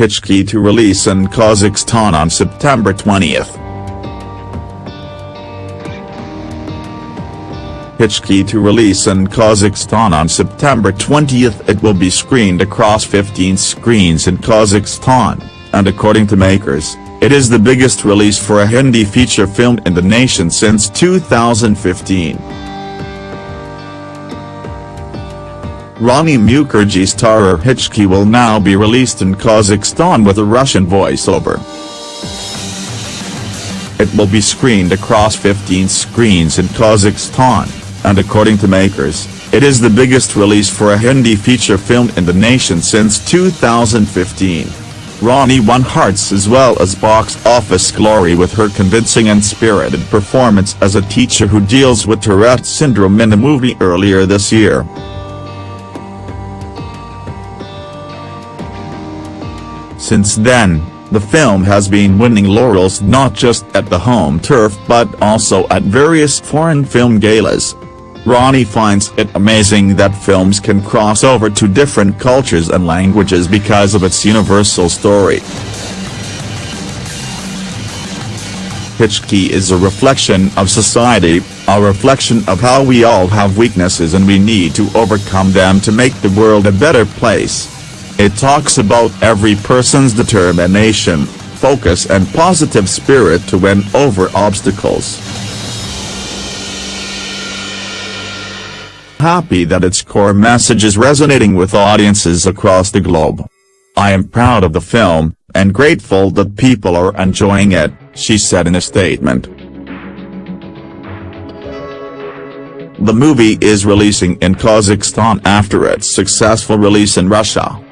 Hichki to release in Kazakhstan on September 20th. Hichki to release in Kazakhstan on September 20th it will be screened across 15 screens in Kazakhstan, and according to makers, it is the biggest release for a Hindi feature film in the nation since 2015. Rani Mukerji starrer Hichki will now be released in Kazakhstan with a Russian voiceover. It will be screened across 15 screens in Kazakhstan, and according to makers, it is the biggest release for a Hindi feature film in the nation since 2015. Rani won hearts as well as box office glory with her convincing and spirited performance as a teacher who deals with Tourette syndrome in a movie earlier this year. Since then, the film has been winning laurels not just at the home turf but also at various foreign film galas. Rani finds it amazing that films can cross over to different cultures and languages because of its universal story. Hichki is a reflection of society, a reflection of how we all have weaknesses and we need to overcome them to make the world a better place. It talks about every person's determination, focus and positive spirit to win over obstacles. Happy that its core message is resonating with audiences across the globe. I am proud of the film, and grateful that people are enjoying it, she said in a statement. The movie is releasing in Kazakhstan after its successful release in Russia.